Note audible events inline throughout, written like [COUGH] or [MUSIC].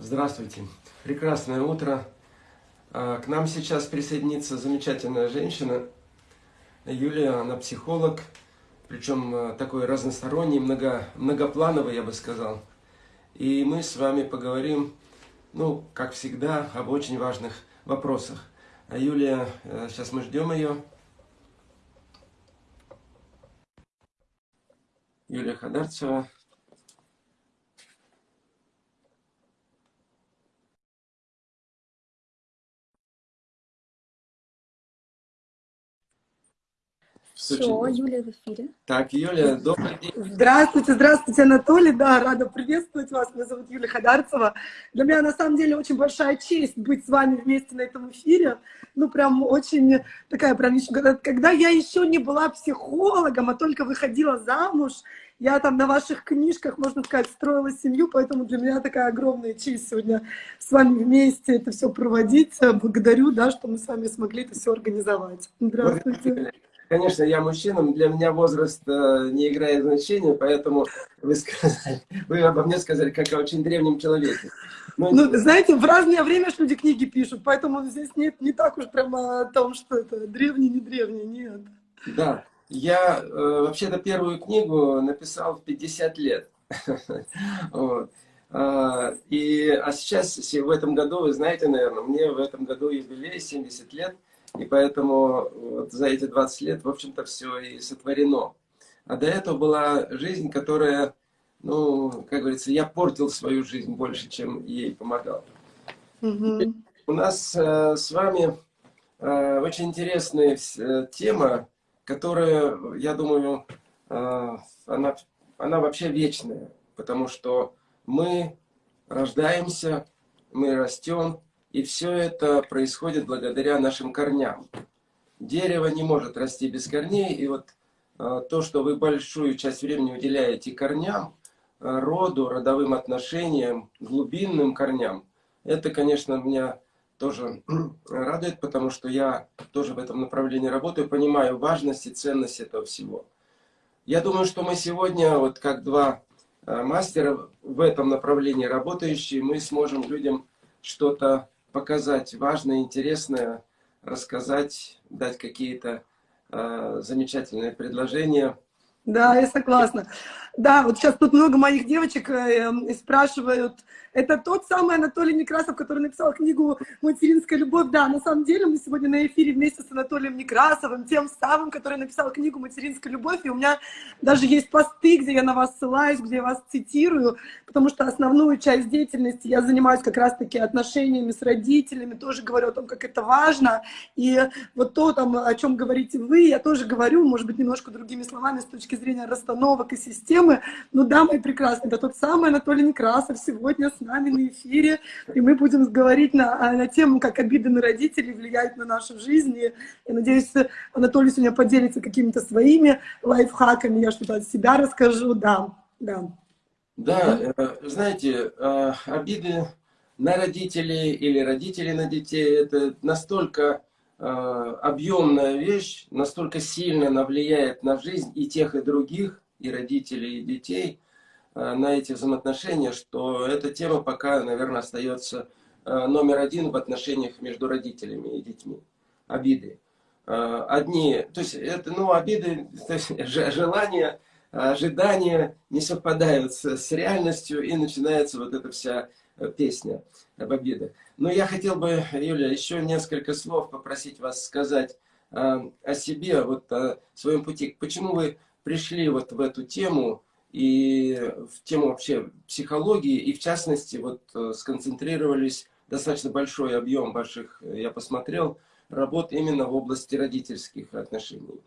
Здравствуйте. Прекрасное утро. А, к нам сейчас присоединится замечательная женщина. Юлия, она психолог, причем а, такой разносторонний, много, многоплановый, я бы сказал. И мы с вами поговорим, ну, как всегда, об очень важных вопросах. А Юлия, э, сейчас мы ждем ее. Юлия Хадарцева. Все, Юлия в эфире. Так, Юлия, добрый день. Здравствуйте, здравствуйте, Анатолий. Да, рада приветствовать вас. Меня зовут Юлия Хадарцева. Для меня, на самом деле, очень большая честь быть с вами вместе на этом эфире. Ну, прям очень такая, прям, когда я еще не была психологом, а только выходила замуж, я там на ваших книжках, можно сказать, строила семью, поэтому для меня такая огромная честь сегодня с вами вместе это все проводить. Благодарю, да, что мы с вами смогли это все организовать. Здравствуйте. Конечно, я мужчина, для меня возраст э, не играет значения, поэтому вы, сказали, вы обо мне сказали, как о очень древнем человеке. Но... Ну, знаете, в разное время люди книги пишут, поэтому здесь нет не так уж прямо о том, что это древний, не древний, нет. Да, я э, вообще-то первую книгу написал в 50 лет. [LAUGHS] вот. а, и, а сейчас, в этом году, вы знаете, наверное, мне в этом году юбилей 70 лет, и поэтому вот за эти 20 лет, в общем-то, все и сотворено. А до этого была жизнь, которая, ну, как говорится, я портил свою жизнь больше, чем ей помогал. Угу. У нас э, с вами э, очень интересная э, тема, которая, я думаю, э, она, она вообще вечная, потому что мы рождаемся, мы растем, и все это происходит благодаря нашим корням. Дерево не может расти без корней, и вот э, то, что вы большую часть времени уделяете корням, э, роду, родовым отношениям, глубинным корням, это, конечно, меня тоже [CLEARS THROAT] радует, потому что я тоже в этом направлении работаю, понимаю важность и ценность этого всего. Я думаю, что мы сегодня, вот как два э, мастера в этом направлении работающие, мы сможем людям что-то показать важное, интересное, рассказать, дать какие-то э, замечательные предложения. Да, я согласна. Да, вот сейчас тут много моих девочек э, спрашивают, это тот самый Анатолий Некрасов, который написал книгу «Материнская любовь». Да, на самом деле мы сегодня на эфире вместе с Анатолием Некрасовым, тем самым, который написал книгу «Материнская любовь». И у меня даже есть посты, где я на вас ссылаюсь, где я вас цитирую, потому что основную часть деятельности я занимаюсь как раз-таки отношениями с родителями, тоже говорю о том, как это важно. И вот то, там, о чем говорите вы, я тоже говорю, может быть, немножко другими словами с точки зрения расстановок и системы. Ну да, мои прекрасные, это тот самый Анатолий Некрасов сегодня с нами на эфире, и мы будем говорить на, на тему, как обиды на родителей влияют на нашу жизнь. И я надеюсь, Анатолий сегодня поделится какими-то своими лайфхаками, я что-то от себя расскажу, да, да. Да, э, знаете, э, обиды на родителей или родители на детей, это настолько э, объемная вещь, настолько сильно она влияет на жизнь и тех, и других, и родителей, и детей, Э, на эти взаимоотношения, что эта тема пока, наверное, остается э, номер один в отношениях между родителями и детьми. Обиды. Э, одни, то есть это, ну, обиды, [LAUGHS] то есть желания, ожидания не совпадают с, реальностью, и начинается вот эта вся песня об обидах. Но я хотел бы, Юля, еще несколько слов попросить вас сказать о себе, вот о своем пути. Почему вы пришли вот в эту тему, и в тему вообще психологии, и в частности вот э, сконцентрировались достаточно большой объем ваших, э, я посмотрел, работ именно в области родительских отношений.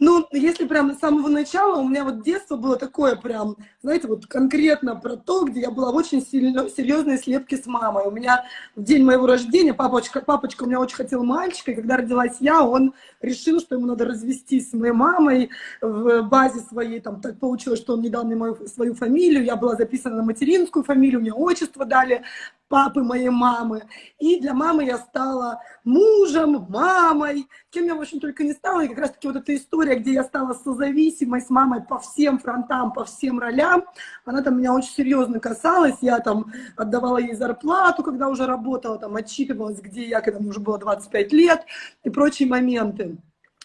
Ну, если прям с самого начала, у меня вот детство было такое прям, знаете, вот конкретно про то, где я была в очень сильно, серьезной слепке с мамой. У меня в день моего рождения папочка, папочка у меня очень хотел мальчика, и когда родилась я, он решил, что ему надо развестись с моей мамой в базе своей, там так получилось, что он не дал мне мою, свою фамилию, я была записана на материнскую фамилию, мне отчество дали, папы моей мамы. И для мамы я стала мужем, мамой, кем я, в общем, только не стала. И как раз-таки вот эта история где я стала созависимой с мамой по всем фронтам, по всем ролям. Она там меня очень серьезно касалась. Я там отдавала ей зарплату, когда уже работала, там отчитывалась, где я, когда мне уже было 25 лет и прочие моменты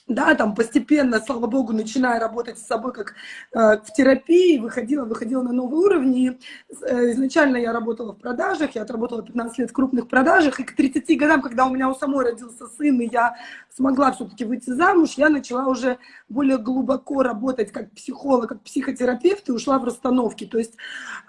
да, там постепенно, слава богу, начиная работать с собой как э, в терапии, выходила, выходила на новый уровень. И, э, изначально я работала в продажах, я отработала 15 лет в крупных продажах, и к 30 годам, когда у меня у самой родился сын, и я смогла все-таки выйти замуж, я начала уже более глубоко работать как психолог, как психотерапевт, и ушла в расстановки. То есть,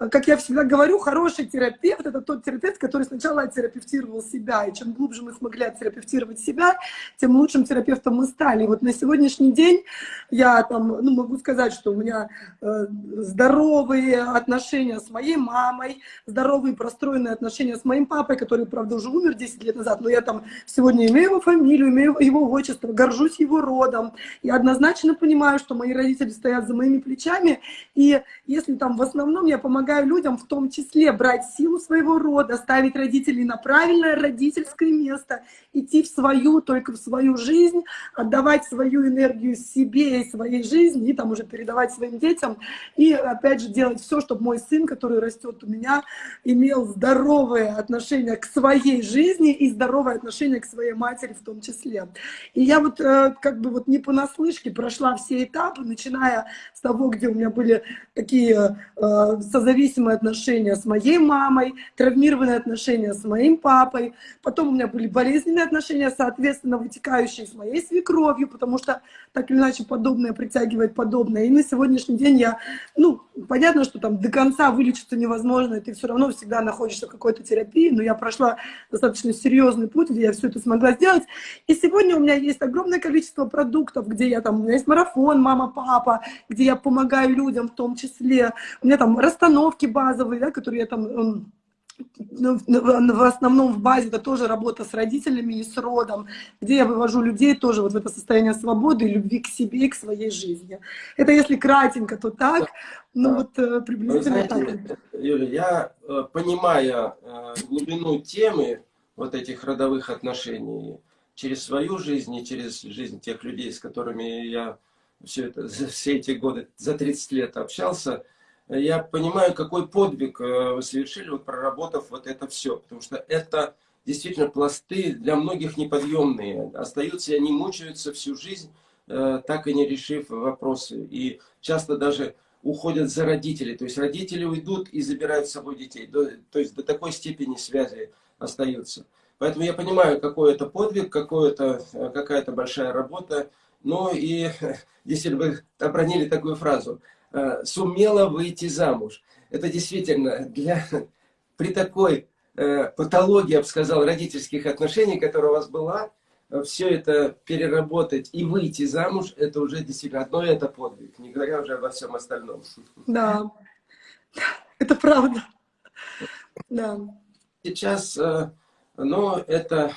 э, как я всегда говорю, хороший терапевт – это тот терапевт, который сначала оттерапевтировал себя, и чем глубже мы смогли оттерапевтировать себя, тем лучшим терапевтом мы стали. Вот на сегодняшний день я там, ну, могу сказать, что у меня э, здоровые отношения с моей мамой, здоровые простроенные отношения с моим папой, который, правда, уже умер 10 лет назад, но я там сегодня имею его фамилию, имею его отчество, горжусь его родом. Я однозначно понимаю, что мои родители стоят за моими плечами, и если там в основном я помогаю людям в том числе брать силу своего рода, ставить родителей на правильное родительское место, идти в свою, только в свою жизнь, отдавать отдавать свою энергию себе и своей жизни, и там уже передавать своим детям, и опять же делать все, чтобы мой сын, который растет у меня, имел здоровое отношение к своей жизни и здоровое отношение к своей матери в том числе. И я вот э, как бы вот не понаслышке прошла все этапы, начиная с того, где у меня были такие э, созависимые отношения с моей мамой, травмированные отношения с моим папой, потом у меня были болезненные отношения, соответственно, вытекающие с моей свекровью, любовью, потому что так или иначе подобное притягивает подобное. И на сегодняшний день я, ну, понятно, что там до конца вылечиться невозможно, и ты все равно всегда находишься в какой-то терапии, но я прошла достаточно серьезный путь, где я все это смогла сделать. И сегодня у меня есть огромное количество продуктов, где я там, у меня есть марафон «Мама, папа», где я помогаю людям в том числе. У меня там расстановки базовые, да, которые я там ну, в основном в базе это тоже работа с родителями и с родом, где я вывожу людей тоже вот в это состояние свободы и любви к себе и к своей жизни. Это если кратенько, то так, ну да. вот э, приблизительно знаете, так. Юля, я, э, понимая э, глубину темы вот этих родовых отношений через свою жизнь и через жизнь тех людей, с которыми я все, это, все эти годы, за 30 лет общался, я понимаю, какой подвиг э, вы совершили, вот проработав вот это все. Потому что это действительно пласты для многих неподъемные. Остаются, и они мучаются всю жизнь, э, так и не решив вопросы. И часто даже уходят за родителей. То есть родители уйдут и забирают с собой детей. То есть до такой степени связи остаются. Поэтому я понимаю, какой это подвиг, какая-то какая большая работа. Ну и [LAUGHS] если вы обронили такую фразу – Э, сумела выйти замуж. Это действительно для, [LAUGHS] при такой э, патологии, я бы сказал, родительских отношений, которая у вас была, э, все это переработать и выйти замуж, это уже действительно одно и это подвиг, не говоря уже обо всем остальном. [LAUGHS] Да, [LAUGHS] это правда. Да. Сейчас, ну, это,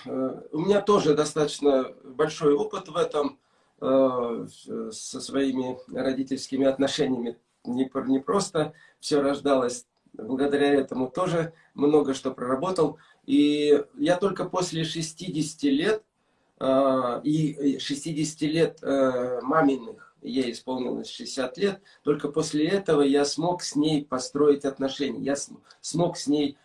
у меня тоже достаточно большой опыт в этом, Э, со своими родительскими отношениями не, не просто все рождалось. Благодаря этому тоже много что проработал. И я только после 60 лет, э, и 60 лет э, маминых, ей исполнилось 60 лет, только после этого я смог с ней построить отношения. Я смог с ней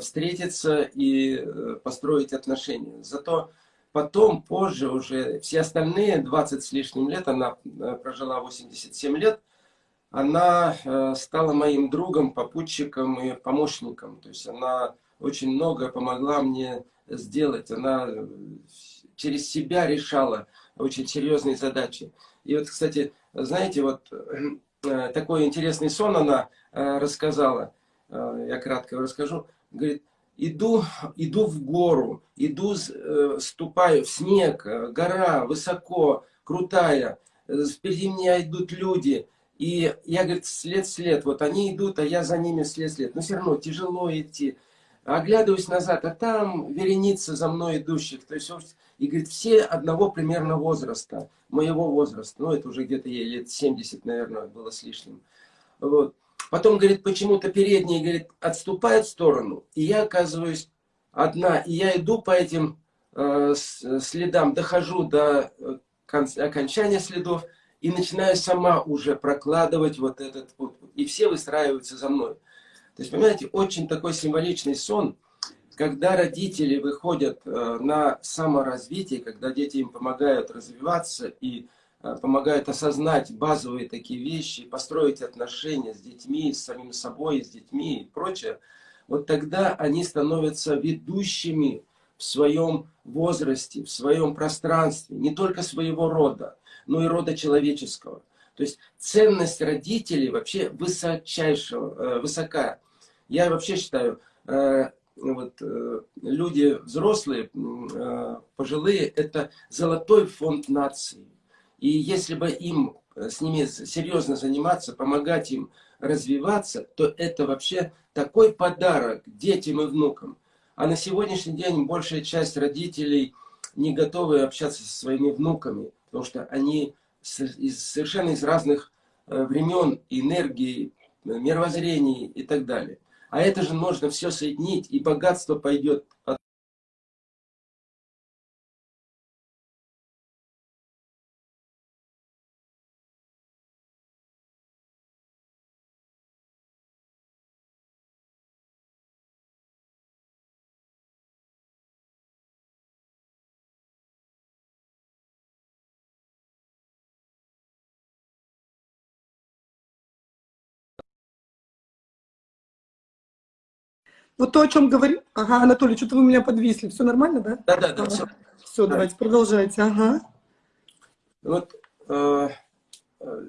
встретиться и построить отношения. Зато Потом, позже уже, все остальные 20 с лишним лет, она э, прожила 87 лет, она э, стала моим другом, попутчиком и помощником. То есть она очень много помогла мне сделать. Она э, через себя решала очень серьезные задачи. И вот, кстати, знаете, вот такой интересный сон она рассказала, я кратко расскажу. Говорит, иду, иду в гору, иду, э, ступаю в снег, э, гора высоко, крутая, э, впереди меня идут люди, и я, говорит, след-след, вот они идут, а я за ними след-след, но все равно тяжело идти. Оглядываюсь назад, а там вереница за мной идущих, то есть, и говорит, все одного примерно возраста, моего возраста, ну это уже где-то ей лет 70, наверное, было с лишним. Вот. Потом, говорит, почему-то передние, говорит, отступают в сторону, и я оказываюсь одна, и я иду по этим э, следам, дохожу до э, окончания следов, и начинаю сама уже прокладывать вот этот путь. И все выстраиваются за мной. То есть, понимаете, очень такой символичный сон, когда родители выходят э, на саморазвитие, когда дети им помогают развиваться и помогают осознать базовые такие вещи, построить отношения с детьми, с самим собой, с детьми и прочее, вот тогда они становятся ведущими в своем возрасте, в своем пространстве, не только своего рода, но и рода человеческого. То есть ценность родителей вообще высочайшего, э, высока. Я вообще считаю, э, вот, э, люди взрослые, пожилые, это золотой фонд нации. И если бы им с ними серьезно заниматься, помогать им развиваться, то это вообще такой подарок детям и внукам. А на сегодняшний день большая часть родителей не готовы общаться со своими внуками, потому что они совершенно из разных э, времен, энергии, мировоззрений и так далее. А это же можно все соединить, и богатство пойдет от Вот то, о чем говорил... Ага, Анатолий, что-то вы меня подвисли. Все нормально, да? Да, да, да. Ага. Все, все да. давайте продолжайте. Ага. Вот э, э,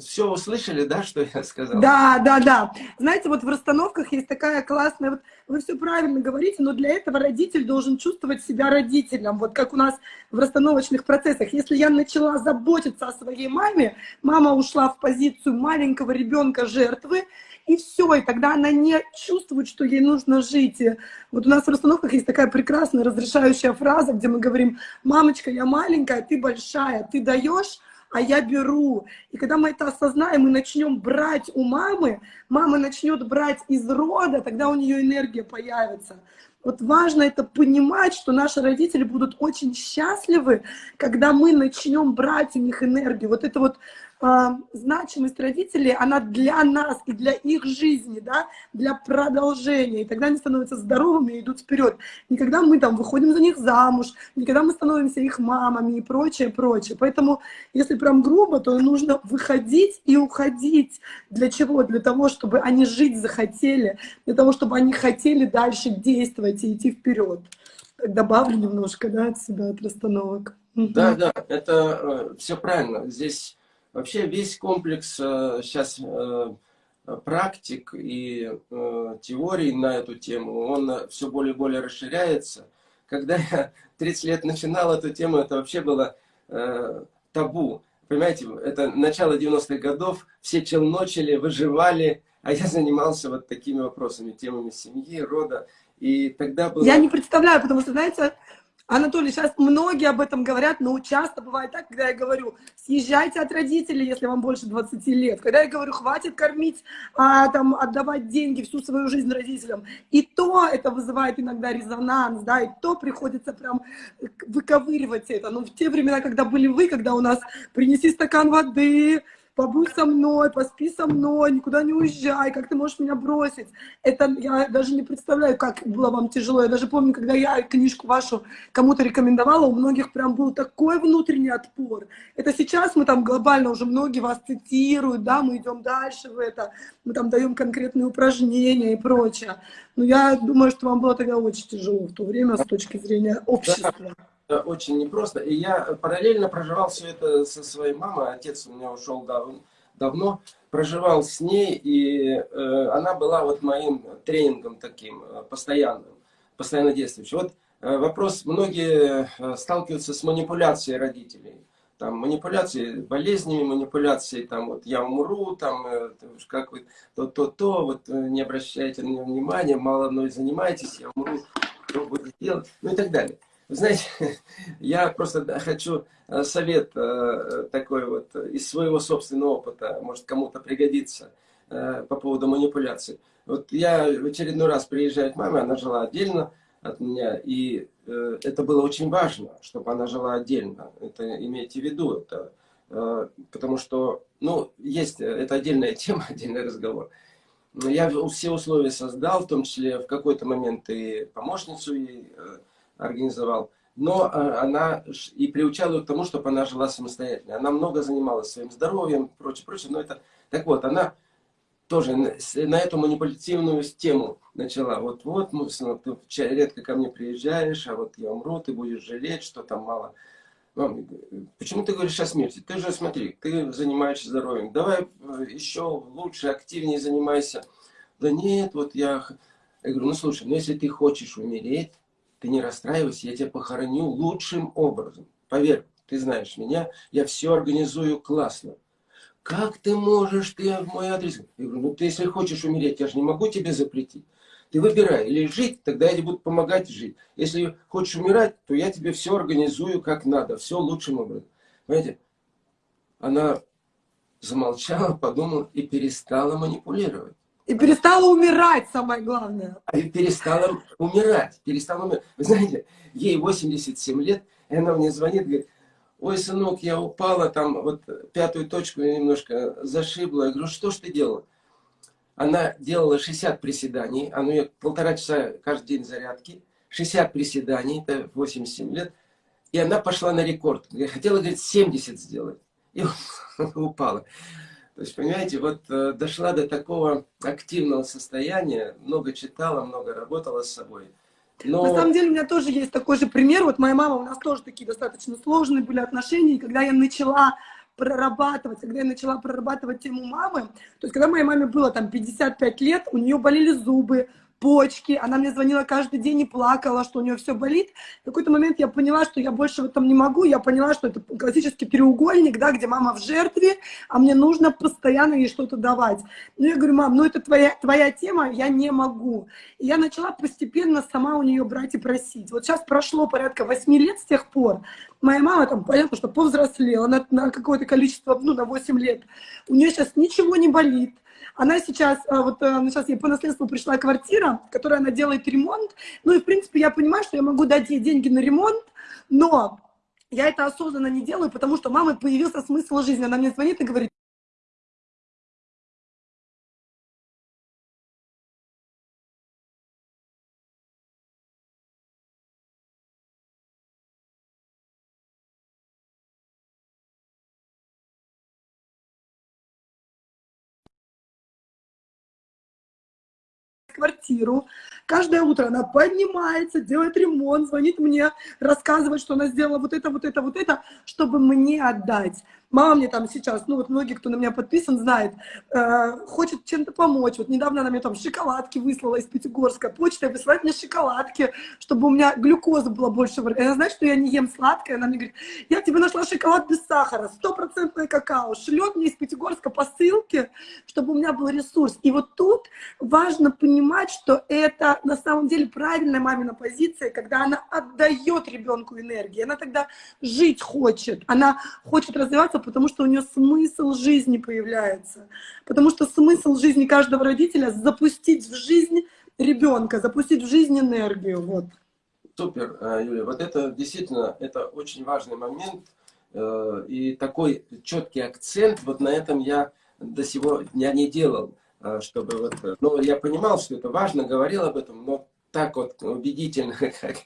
все услышали, да, что я сказал? Да, да, да. Знаете, вот в расстановках есть такая классная... Вот вы все правильно говорите, но для этого родитель должен чувствовать себя родителем. Вот как у нас в расстановочных процессах. Если я начала заботиться о своей маме, мама ушла в позицию маленького ребенка жертвы, и все, и тогда она не чувствует, что ей нужно жить. И вот у нас в расстановках есть такая прекрасная разрешающая фраза, где мы говорим, мамочка, я маленькая, ты большая, ты даешь, а я беру. И когда мы это осознаем и начнем брать у мамы, мама начнет брать из рода, тогда у нее энергия появится. Вот важно это понимать, что наши родители будут очень счастливы, когда мы начнем брать у них энергию. Вот это вот значимость родителей, она для нас и для их жизни, да, для продолжения. И тогда они становятся здоровыми и идут вперед. Никогда мы там выходим за них замуж, никогда мы становимся их мамами и прочее, прочее. Поэтому, если прям грубо, то нужно выходить и уходить. Для чего? Для того, чтобы они жить захотели, для того, чтобы они хотели дальше действовать и идти вперед. Добавлю немножко, да, от себя, от расстановок. Да, да, это э, все правильно. Здесь Вообще весь комплекс сейчас э, э, практик и э, теорий на эту тему, он все более и более расширяется. Когда я [LAUGHS] 30 лет начинал эту тему, это вообще было табу. Понимаете, это начало 90-х годов, все челночили, выживали, а я занимался вот такими вопросами, темами семьи, рода. И тогда было... Я не представляю, потому что, знаете, Анатолий, сейчас многие об этом говорят, но часто бывает так, когда я говорю, съезжайте от родителей, если вам больше 20 лет. Когда я говорю, хватит кормить, а, там, отдавать деньги всю свою жизнь родителям. И то это вызывает иногда резонанс, да, и то приходится прям выковыривать это. Но в те времена, когда были вы, когда у нас принеси стакан воды, побудь со мной, поспи со мной, никуда не уезжай, как ты можешь меня бросить. Это я даже не представляю, как было вам тяжело. Я даже помню, когда я книжку вашу кому-то рекомендовала, у многих прям был такой внутренний отпор. Это сейчас мы там глобально уже многие вас цитируют, да, мы идем дальше в это, мы там даем конкретные упражнения и прочее. Но я думаю, что вам было тогда очень тяжело в то время с точки зрения общества очень непросто. И я параллельно проживал все это со своей мамой. Отец у меня ушел дав давно. Проживал с ней, и э, она была вот моим тренингом таким, э, постоянным, постоянно действующим. Вот э, вопрос, многие э, сталкиваются с манипуляцией родителей. Там манипуляции болезнями, манипуляции, там вот я умру, там э, как вы то-то-то, вот э, не обращайте на него внимания, мало мной занимайтесь, я умру, что буду делать, ну и так далее. Знаете, [LAUGHS] я просто хочу э, совет э, такой вот из своего собственного опыта, может кому-то пригодится э, по поводу манипуляций. Вот я в очередной раз приезжаю к маме, она жила отдельно, от меня. И это было очень важно, чтобы она жила отдельно. Это имейте в виду. Это, потому что, ну, есть, это отдельная [LAUGHS] тема, отдельный разговор. Я все условия создал, в том числе в какой-то момент и помощницу э, организовал. Но э, она и приучала ее к тому, чтобы она жила самостоятельно. Она много занималась своим здоровьем, прочее, прочее. Но это, так вот, она тоже на эту манипулятивную тему начала. Вот, вот, ну, ты редко ко мне приезжаешь, а вот я умру, ты будешь жалеть, что там мало. Мам, почему ты говоришь о смерти? Ты же, смотри, ты занимаешься здоровьем. Давай э, еще лучше, активнее занимайся. Да нет, вот я... Я говорю, ну слушай, ну если ты хочешь умереть, ты не расстраивайся, я тебя похороню лучшим образом. Поверь, ты знаешь меня, я все организую классно. Как ты можешь, ты в мой адрес? Я говорю, ну ты если хочешь умереть, я же не могу тебе запретить. Ты выбирай, или жить, тогда я тебе буду помогать жить. Если хочешь умирать, то я тебе все организую как надо, все лучшим образом. Понимаете? Она замолчала, подумала и перестала манипулировать. И перестала умирать, самое главное. А и перестала умирать, перестала умирать. Вы знаете, ей 87 лет, и она мне звонит, говорит, ой, сынок, я упала, там вот пятую точку немножко зашибла. Я говорю, что ж ты делала? Она делала 60 приседаний, а ну я полтора часа каждый день зарядки, 60 приседаний, это 87 лет, и она пошла на рекорд. Я хотела, говорит, 70 сделать. И [LAUGHS] упала. То есть, понимаете, вот э, дошла до такого активного состояния, много читала, много работала с собой. Но... На самом деле у меня тоже есть такой же пример. Вот моя мама, у нас тоже такие достаточно сложные были отношения. И когда я начала прорабатывать, когда я начала прорабатывать тему мамы, то есть когда моей маме было там 55 лет, у нее болели зубы, почки, она мне звонила каждый день и плакала, что у нее все болит. В какой-то момент я поняла, что я больше в этом не могу, я поняла, что это классический треугольник, да, где мама в жертве, а мне нужно постоянно ей что-то давать. Ну, я говорю, мам, ну это твоя, твоя тема, я не могу. И я начала постепенно сама у нее брать и просить. Вот сейчас прошло порядка 8 лет с тех пор, моя мама там, понятно, что повзрослела на, на какое-то количество, ну, на 8 лет. У нее сейчас ничего не болит она сейчас, а, вот э, сейчас ей по наследству пришла квартира, в которой она делает ремонт. Ну и, в принципе, я понимаю, что я могу дать ей деньги на ремонт, но я это осознанно не делаю, потому что мамы появился смысл жизни. Она мне звонит и говорит, квартиру. Каждое утро она поднимается, делает ремонт, звонит мне, рассказывает, что она сделала вот это, вот это, вот это, чтобы мне отдать. Мама мне там сейчас, ну вот многие, кто на меня подписан, знает, э, хочет чем-то помочь. Вот недавно она мне там шоколадки выслала из Пятигорска, почта высылает мне шоколадки, чтобы у меня глюкоза была больше. Она знает, что я не ем сладкое, она мне говорит, я тебе нашла шоколад без сахара, стопроцентное какао, шлет мне из Пятигорска посылки, чтобы у меня был ресурс. И вот тут важно понимать, что это на самом деле правильная мамина позиция, когда она отдает ребенку энергию, она тогда жить хочет, она хочет развиваться развиваться, потому что у нее смысл жизни появляется. Потому что смысл жизни каждого родителя — запустить в жизнь ребенка, запустить в жизнь энергию. Вот. Супер, э, Юлия. Вот это действительно, это очень важный момент. Э, и такой четкий акцент, вот на этом я до сего дня не делал. Э, чтобы вот, ну, я понимал, что это важно, говорил об этом, но так вот убедительно, [LAUGHS] как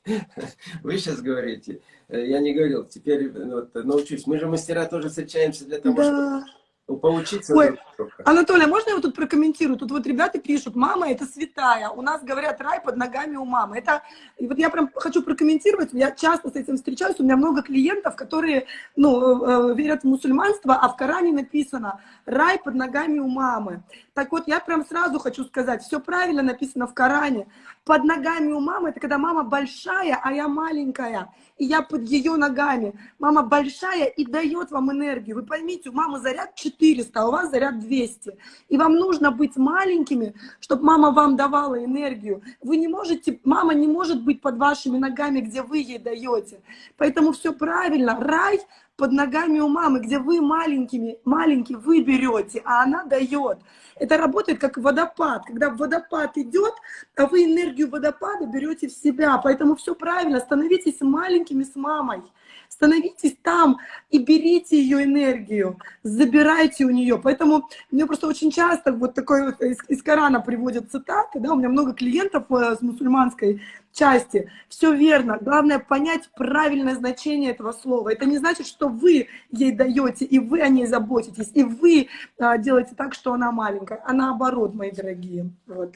вы сейчас говорите, я не говорил. Теперь вот, научусь. Мы же мастера тоже встречаемся для того, да. чтобы поучиться. Ой, Анатолий, а можно я вот тут прокомментирую? Тут вот ребята пишут, мама это святая. У нас говорят, рай под ногами у мамы. Это, и вот я прям хочу прокомментировать. Я часто с этим встречаюсь. У меня много клиентов, которые, ну, э, верят в мусульманство, а в Коране написано, рай под ногами у мамы. Так вот, я прям сразу хочу сказать, все правильно написано в Коране. Под ногами у мамы, это когда мама большая, а я маленькая и я под ее ногами. Мама большая и дает вам энергию. Вы поймите, у мамы заряд 400, а у вас заряд 200. И вам нужно быть маленькими, чтобы мама вам давала энергию. Вы не можете, мама не может быть под вашими ногами, где вы ей даете. Поэтому все правильно. Рай под ногами у мамы, где вы маленькими, маленький вы берете, а она дает. Это работает как водопад. Когда водопад идет, а вы энергию водопада берете в себя. Поэтому все правильно. Становитесь маленькими с мамой. Становитесь там и берите ее энергию, забирайте у нее. Поэтому мне просто очень часто вот такой из, из Корана приводят цитаты, да, у меня много клиентов э, с мусульманской части. Все верно. Главное понять правильное значение этого слова. Это не значит, что вы ей даете, и вы о ней заботитесь, и вы а, делаете так, что она маленькая, а наоборот, мои дорогие. Вот.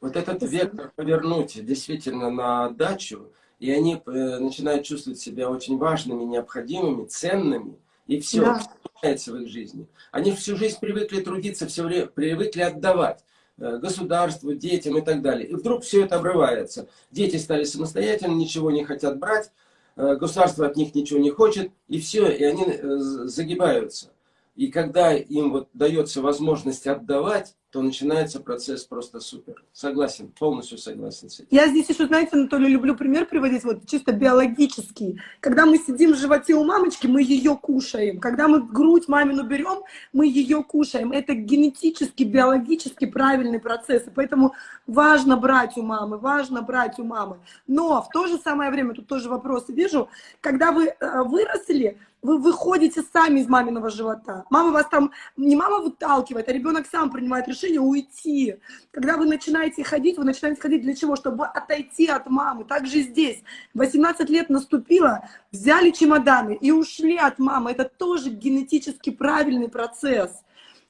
Вот этот вектор повернуть действительно на отдачу, и они э, начинают чувствовать себя очень важными, необходимыми, ценными, и все, да. меняется в их жизни. Они всю жизнь привыкли трудиться, все время привыкли отдавать государству, детям и так далее. И вдруг все это обрывается. Дети стали самостоятельно, ничего не хотят брать, э, государство от них ничего не хочет, и все, и они загибаются. И когда им вот дается возможность отдавать, то начинается процесс просто супер. Согласен, полностью согласен с этим. Я здесь еще, знаете, Анатолий, люблю пример приводить, вот чисто биологический. Когда мы сидим в животе у мамочки, мы ее кушаем. Когда мы грудь мамину берем, мы ее кушаем. Это генетически, биологически правильный процесс. И поэтому важно брать у мамы, важно брать у мамы. Но в то же самое время, тут тоже вопросы вижу, когда вы э, выросли, вы выходите сами из маминого живота. Мама вас там, не мама выталкивает, а ребенок сам принимает решение уйти. Когда вы начинаете ходить, вы начинаете ходить для чего? Чтобы отойти от мамы. Так же здесь. 18 лет наступило, взяли чемоданы и ушли от мамы. Это тоже генетически правильный процесс.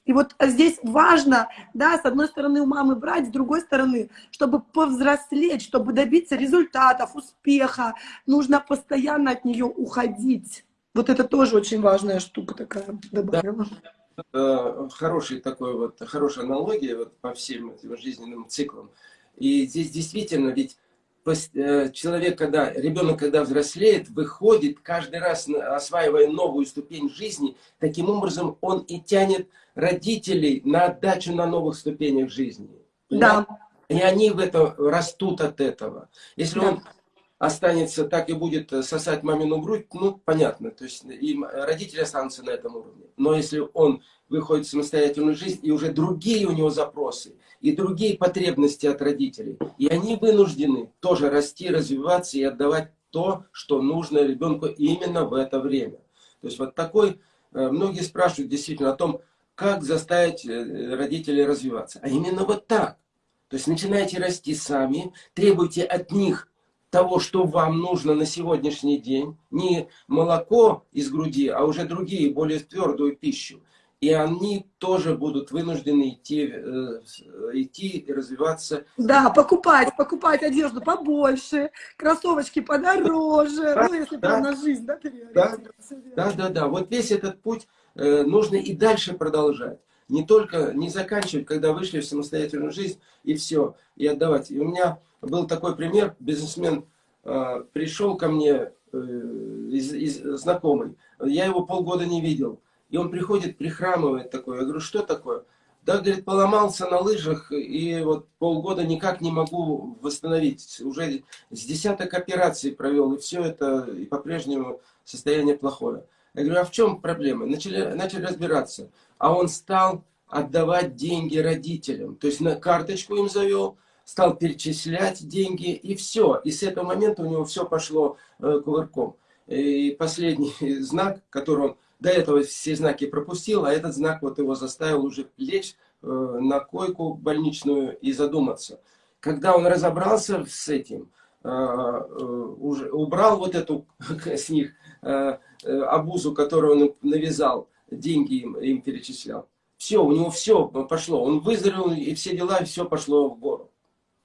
И вот здесь важно, да, с одной стороны у мамы брать, с другой стороны, чтобы повзрослеть, чтобы добиться результатов, успеха, нужно постоянно от нее уходить. Вот это тоже очень важная штука такая добавила. Да, хороший такой вот, хорошая аналогия вот по всем этим жизненным циклам. И здесь действительно ведь э, человек, когда, ребенок, когда взрослеет, выходит, каждый раз осваивая новую ступень жизни, таким образом он и тянет родителей на отдачу на новых ступенях жизни. Да. И они в это растут от этого. Если да. он останется так и будет э, сосать мамину грудь, ну, понятно, то есть и родители останутся на этом уровне. Но если он выходит в самостоятельную жизнь, и уже другие у него запросы, и другие потребности от родителей, и они вынуждены тоже расти, развиваться и отдавать то, что нужно ребенку именно в это время. То есть вот такой, э, многие спрашивают действительно о том, как заставить э, родителей развиваться. А именно вот так. То есть начинайте расти сами, требуйте от них того, что вам нужно на сегодняшний день, не молоко из груди, а уже другие, более твердую пищу. И они тоже будут вынуждены идти, э, идти и развиваться. Да, покупать, покупать одежду побольше, кроссовочки подороже, да, ну, если да, на жизнь, да, да, да, да, да. Вот весь этот путь э, нужно и дальше продолжать. Не только, не заканчивать, когда вышли в самостоятельную жизнь, и все, и отдавать. И у меня был такой пример, бизнесмен э, пришел ко мне э, из, из, знакомый, я его полгода не видел, и он приходит, прихрамывает такой, я говорю, что такое? Да, говорит, поломался на лыжах, и вот полгода никак не могу восстановить. Уже с десяток операций провел, и все это, и по-прежнему состояние плохое. Я говорю, а в чем проблема? Начали, начали разбираться. А он стал отдавать деньги родителям. То есть на карточку им завел, стал перечислять деньги, и все. И с этого момента у него все пошло э, кувырком. И последний [LAUGHS] знак, который он до этого все знаки пропустил, а этот знак вот его заставил уже лечь э, на койку больничную и задуматься. Когда он разобрался с этим, э, уже убрал вот эту [LAUGHS] с них обузу, которую он навязал, деньги им, им перечислял. Все, у него все пошло. Он выздоровел, и все дела, и все пошло в гору.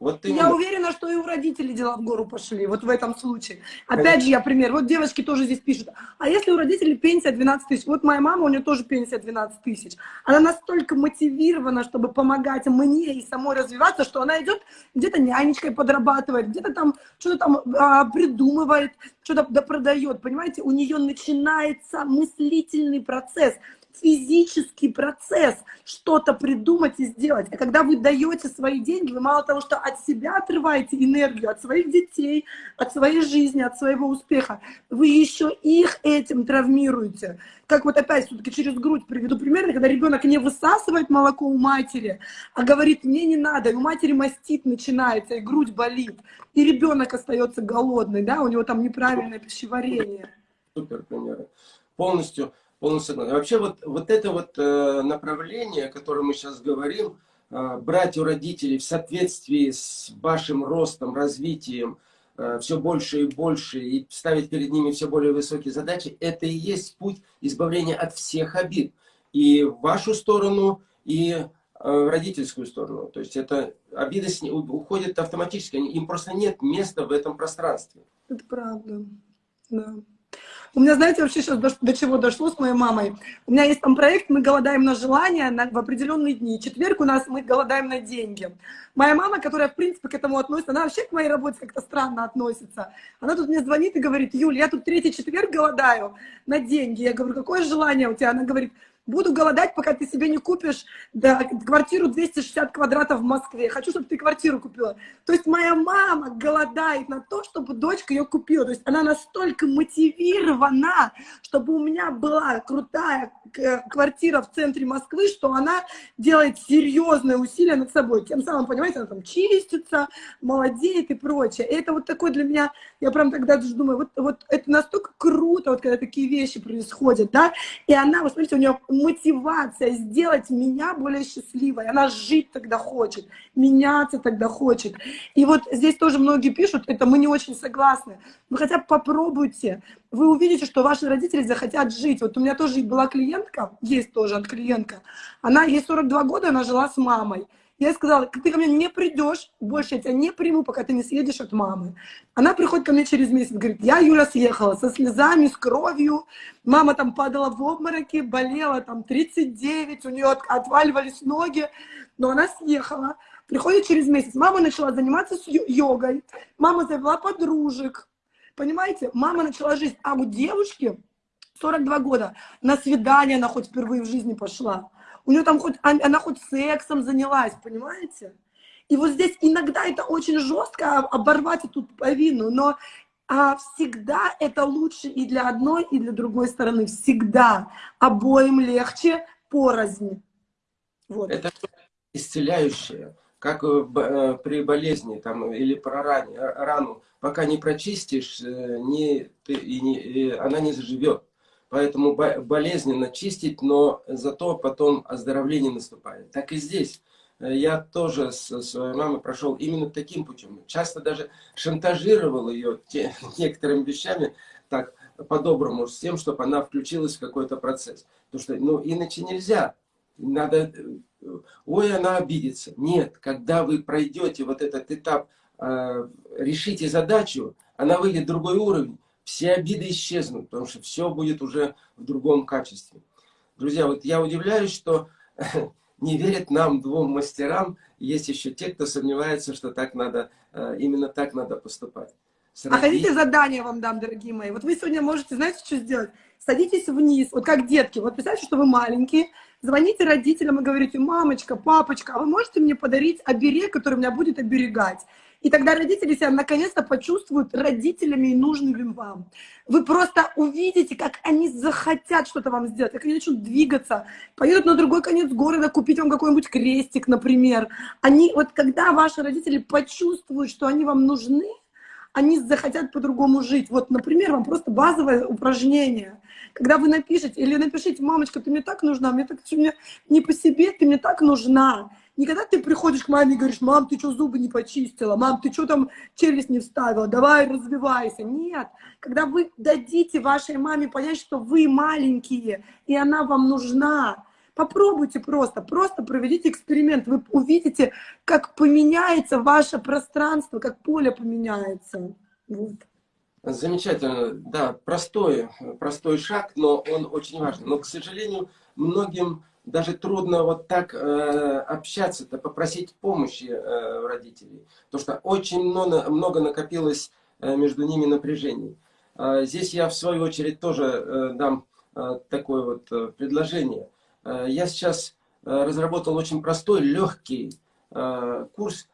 Вот именно. Я уверена, что и у родителей дела в гору пошли, вот в этом случае. Опять же, я пример, вот девочки тоже здесь пишут, а если у родителей пенсия 12 тысяч, вот моя мама, у нее тоже пенсия 12 тысяч, она настолько мотивирована, чтобы помогать мне и самой развиваться, что она идет где-то нянечкой подрабатывает, где-то там что-то там а, придумывает, что-то да, продает, понимаете, у нее начинается мыслительный процесс, физический процесс что-то придумать и сделать. А когда вы даете свои деньги, вы мало того, что от себя отрываете энергию, от своих детей, от своей жизни, от своего успеха, вы еще их этим травмируете. Как вот опять все-таки через грудь приведу пример, когда ребенок не высасывает молоко у матери, а говорит, мне не надо, и у матери мастит начинается, и грудь болит, и ребенок остается голодный, да, у него там неправильное пищеварение. Супер примеры. Полностью полностью согласен. Вообще вот, вот это вот э, направление, о котором мы сейчас говорим, э, брать у родителей в соответствии с вашим ростом, развитием, э, все больше и больше, и ставить перед ними все более высокие задачи, это и есть путь избавления от всех обид. И в вашу сторону, и в родительскую сторону. То есть это обиды уходят автоматически, им просто нет места в этом пространстве. Это правда, да. У меня, знаете, вообще сейчас до, до чего дошло с моей мамой. У меня есть там проект «Мы голодаем на желания» на, в определенные дни. Четверг у нас «Мы голодаем на деньги». Моя мама, которая, в принципе, к этому относится, она вообще к моей работе как-то странно относится. Она тут мне звонит и говорит, Юль, я тут третий четверг голодаю на деньги. Я говорю, какое желание у тебя? Она говорит, Буду голодать, пока ты себе не купишь да, квартиру 260 квадратов в Москве. Хочу, чтобы ты квартиру купила. То есть моя мама голодает на то, чтобы дочка ее купила. То есть она настолько мотивирована, чтобы у меня была крутая квартира в центре Москвы, что она делает серьезные усилия над собой. Тем самым, понимаете, она там чистится, молодеет и прочее. И это вот такой для меня, я прям тогда даже думаю, вот, вот это настолько круто, вот когда такие вещи происходят, да, и она, вы смотрите, у нее мотивация сделать меня более счастливой. Она жить тогда хочет, меняться тогда хочет. И вот здесь тоже многие пишут, это мы не очень согласны. Но хотя бы попробуйте. Вы увидите, что ваши родители захотят жить. Вот у меня тоже была клиентка, есть тоже от клиентка. Она, ей 42 года, она жила с мамой. Я сказала, ты ко мне не придешь, больше я тебя не приму, пока ты не съедешь от мамы. Она приходит ко мне через месяц, говорит, я, Юля, съехала со слезами, с кровью. Мама там падала в обмороки, болела там 39, у нее отваливались ноги, но она съехала. Приходит через месяц, мама начала заниматься йогой, мама завела подружек, понимаете? Мама начала жить, а у девушки 42 года на свидание она хоть впервые в жизни пошла у нее там хоть, она хоть сексом занялась, понимаете? И вот здесь иногда это очень жестко оборвать эту повинну, но а всегда это лучше и для одной, и для другой стороны. Всегда. Обоим легче порознь. Вот. Это исцеляющее, как э, при болезни там, или про ране, рану. Пока не прочистишь, э, не, ты, и не, и она не заживет. Поэтому болезненно чистить, но зато потом оздоровление наступает. Так и здесь. Э, я тоже с своей мамой прошел именно таким путем. Часто даже шантажировал ее те, [LAUGHS] некоторыми вещами, так по-доброму, с тем, чтобы она включилась в какой-то процесс. Потому что, ну, иначе нельзя. Надо, э, ой, она обидится. Нет, когда вы пройдете вот этот этап, э, решите задачу, она выйдет в другой уровень, все обиды исчезнут, потому что все будет уже в другом качестве. Друзья, вот я удивляюсь, что [LAUGHS] не верят нам, двум мастерам. Есть еще те, кто сомневается, что так надо, э, именно так надо поступать. Сради... А хотите задание вам дам, дорогие мои? Вот вы сегодня можете, знаете, что сделать? Садитесь вниз, вот как детки. Вот представьте, что вы маленькие, звоните родителям и говорите, мамочка, папочка, а вы можете мне подарить оберег, который меня будет оберегать? И тогда родители себя наконец-то почувствуют родителями и нужными вам. Вы просто увидите, как они захотят что-то вам сделать, как они начнут двигаться, поедут на другой конец города купить вам какой-нибудь крестик, например. Они, вот когда ваши родители почувствуют, что они вам нужны, они захотят по-другому жить. Вот, например, вам просто базовое упражнение. Когда вы напишете, или напишите, мамочка, ты мне так нужна, мне так, мне не по себе, ты мне так нужна. Не когда ты приходишь к маме и говоришь, мам, ты что, зубы не почистила? Мам, ты что там челюсть не вставила? Давай, развивайся. Нет. Когда вы дадите вашей маме понять, что вы маленькие, и она вам нужна, Попробуйте просто, просто проведите эксперимент. Вы увидите, как поменяется ваше пространство, как поле поменяется. Вот. Замечательно, да, простой, простой шаг, но он очень важный. Но, к сожалению, многим даже трудно вот так э, общаться-то, попросить помощи э, родителей. Потому что очень много, много накопилось э, между ними напряжений. Э, здесь я, в свою очередь, тоже э, дам такое вот предложение. Я сейчас разработал очень простой, легкий курс,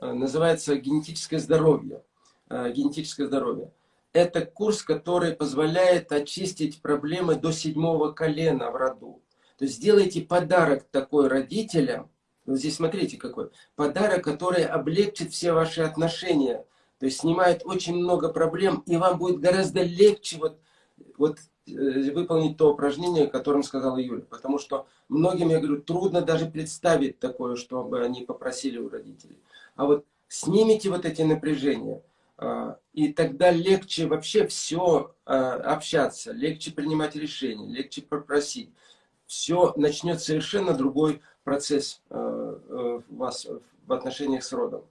называется «Генетическое здоровье». Генетическое здоровье. Это курс, который позволяет очистить проблемы до седьмого колена в роду. То есть сделайте подарок такой родителям. Вот здесь смотрите какой. Подарок, который облегчит все ваши отношения. То есть снимает очень много проблем, и вам будет гораздо легче вот, вот э, выполнить то упражнение, о котором сказала Юля. Потому что многим, я говорю, трудно даже представить такое, чтобы они попросили у родителей. А вот снимите вот эти напряжения – а, и тогда легче вообще все а, общаться, легче принимать решения, легче попросить. Все начнет совершенно другой процесс а, у вас в отношениях с родом.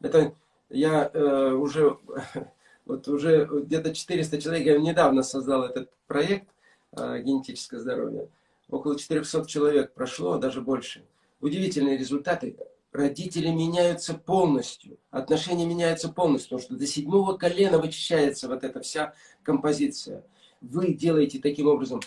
Это я э, уже, [LAUGHS] вот уже где-то 400 человек, я недавно создал этот проект генетическое здоровье. Около 400 человек прошло, даже больше. Удивительные результаты родители меняются полностью, отношения меняются полностью, потому что до седьмого колена вычищается вот эта вся композиция. Вы делаете таким образом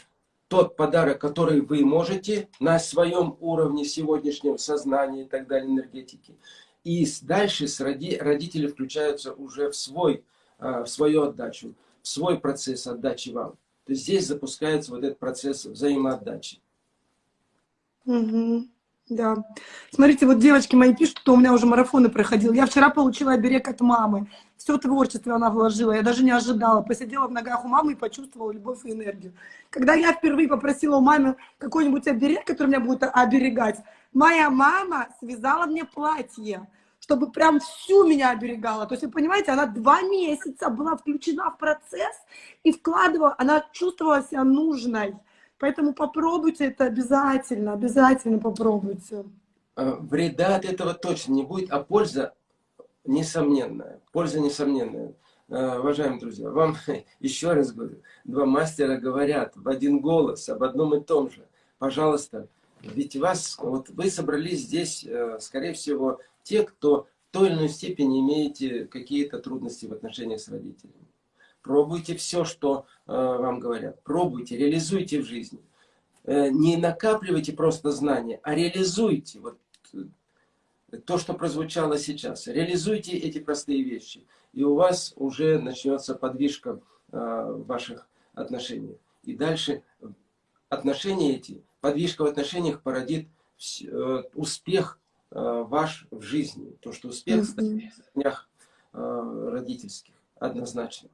тот подарок, который вы можете на своем уровне сегодняшнего сознания и так далее, энергетики. И дальше с роди, родители включаются уже в, свой, а, в свою отдачу, в свой процесс отдачи вам. То есть здесь запускается вот этот процесс взаимоотдачи. Угу. Да. Смотрите, вот девочки мои пишут, что у меня уже марафоны проходил. Я вчера получила оберег от мамы. Все творчество она вложила. Я даже не ожидала. Посидела в ногах у мамы и почувствовала любовь и энергию. Когда я впервые попросила у мамы какой-нибудь оберег, который меня будет оберегать, моя мама связала мне платье чтобы прям всю меня оберегала. То есть, вы понимаете, она два месяца была включена в процесс и вкладывала, она чувствовала себя нужной. Поэтому попробуйте это обязательно, обязательно попробуйте. А, вреда от этого точно не будет, а польза несомненная. Польза несомненная. А, уважаемые друзья, вам [LAUGHS] еще раз говорю, два мастера говорят в один голос об одном и том же. Пожалуйста, ведь вас, вот вы собрались здесь, э, скорее всего, те, кто в той или иной степени имеете какие-то трудности в отношениях с родителями. Пробуйте все, что э, вам говорят. Пробуйте, реализуйте в жизни. Э, не накапливайте просто знания, а реализуйте. Вот э, то, что прозвучало сейчас. Реализуйте эти простые вещи. И у вас уже начнется подвижка в ваших отношениях. И дальше отношения эти, подвижка в отношениях породит успех ваш в жизни. То, что успех в днях родительских однозначно.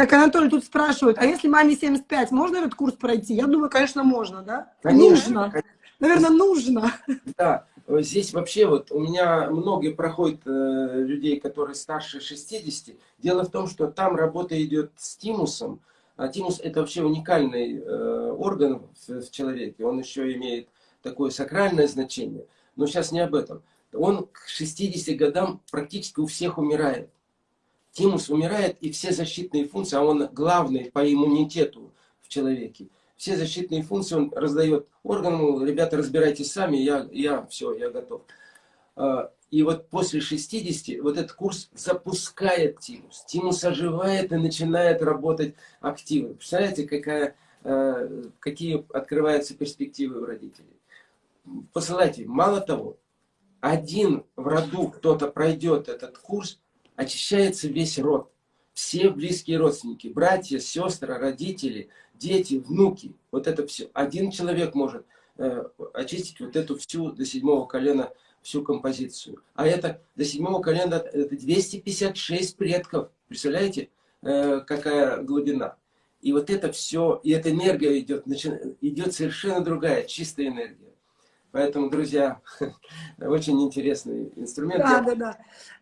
Так, Анатолий, тут спрашивают, а если маме 75, можно этот курс пройти? Я думаю, конечно, можно, да? Конечно. Нужно. Наверное, нужно. Да, здесь вообще вот у меня многие проходят э, людей, которые старше 60. Дело в том, что там работа идет с тимусом. А тимус это вообще уникальный э, орган в, в человеке. Он еще имеет такое сакральное значение. Но сейчас не об этом. Он к 60 годам практически у всех умирает. Тимус умирает, и все защитные функции, а он главный по иммунитету в человеке, все защитные функции он раздает органам, ребята, разбирайтесь сами, я, я все, я готов. А, и вот после 60 вот этот курс запускает тимус. Тимус оживает и начинает работать активно. Представляете, какая, а, какие открываются перспективы у родителей. Посылайте. Мало того, один в роду кто-то пройдет этот курс, очищается весь род. Все близкие родственники, братья, сестры, родители, дети, внуки. Вот это все. Один человек может э, очистить вот эту всю до седьмого колена всю композицию. А это до седьмого колена это 256 предков. Представляете, э, какая глубина. И вот это все, и эта энергия идет, идет совершенно другая, чистая энергия. Поэтому, друзья, [LAUGHS] очень интересный инструмент. Да, да, да.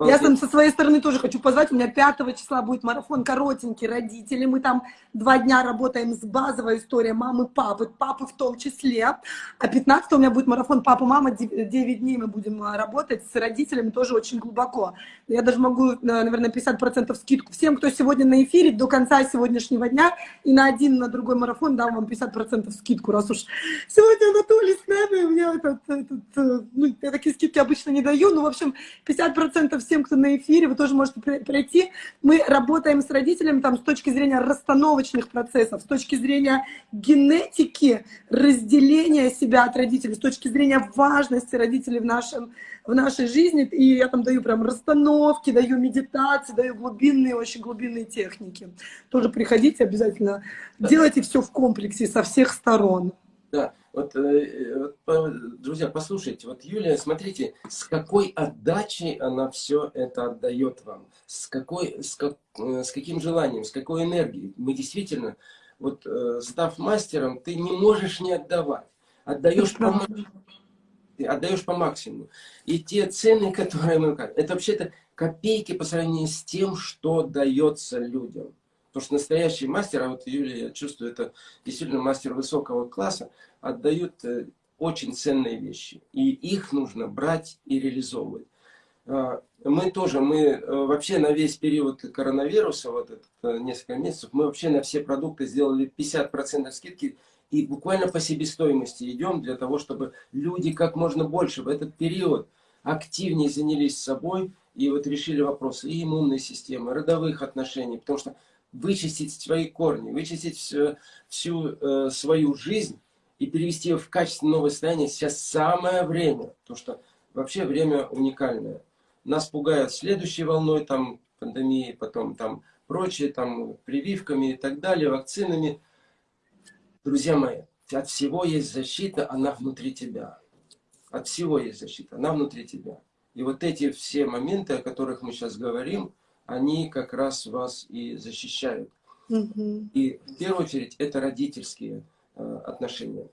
Я там со своей стороны тоже хочу позвать. У меня 5 числа будет марафон коротенький родители. Мы там два дня работаем с базовой историей мамы, папы, папы в том числе. А 15 у меня будет марафон папа-мама. 9 дней мы будем а, работать с родителями тоже очень глубоко. Я даже могу, наверное, 50% скидку всем, кто сегодня на эфире до конца сегодняшнего дня. И на один, на другой марафон дам вам 50% скидку, раз уж сегодня Анатолий с нами. У меня этот, этот, э, ну, я такие скидки обычно не даю, но, в общем, 50% всем, кто на эфире, вы тоже можете пройти. Мы работаем с родителями там с точки зрения расстановочных процессов, с точки зрения генетики, разделения себя от родителей, с точки зрения важности родителей в, нашем, в нашей жизни. И я там даю прям расстановки, даю медитации, даю глубинные, очень глубинные техники. Тоже приходите обязательно, делайте все в комплексе со всех сторон. Да, вот, э, вот, друзья, послушайте, вот Юлия, смотрите, с какой отдачей она все это отдает вам, с, какой, с, как, э, с каким желанием, с какой энергией. Мы действительно, вот э, став мастером, ты не можешь не отдавать, отдаешь по, отдаешь по максимуму. И те цены, которые мы... Это вообще-то копейки по сравнению с тем, что дается людям. Потому что настоящий мастер, а вот Юлия, я чувствую, это действительно мастер высокого класса, отдают э, очень ценные вещи. И их нужно брать и реализовывать. А, мы тоже, мы э, вообще на весь период коронавируса, вот это э, несколько месяцев, мы вообще на все продукты сделали 50% скидки и буквально по себестоимости идем для того, чтобы люди как можно больше в этот период активнее занялись собой и вот решили вопросы и иммунной системы, родовых отношений, потому что вычистить свои корни, вычистить всю, всю э, свою жизнь и перевести ее в качественное новое состояние сейчас самое время. Потому что вообще время уникальное. Нас пугают следующей волной там, пандемии, потом там прочие, там прививками и так далее, вакцинами. Друзья мои, от всего есть защита, она внутри тебя. От всего есть защита, она внутри тебя. И вот эти все моменты, о которых мы сейчас говорим, они как раз вас и защищают. Угу. И в первую очередь это родительские э, отношения.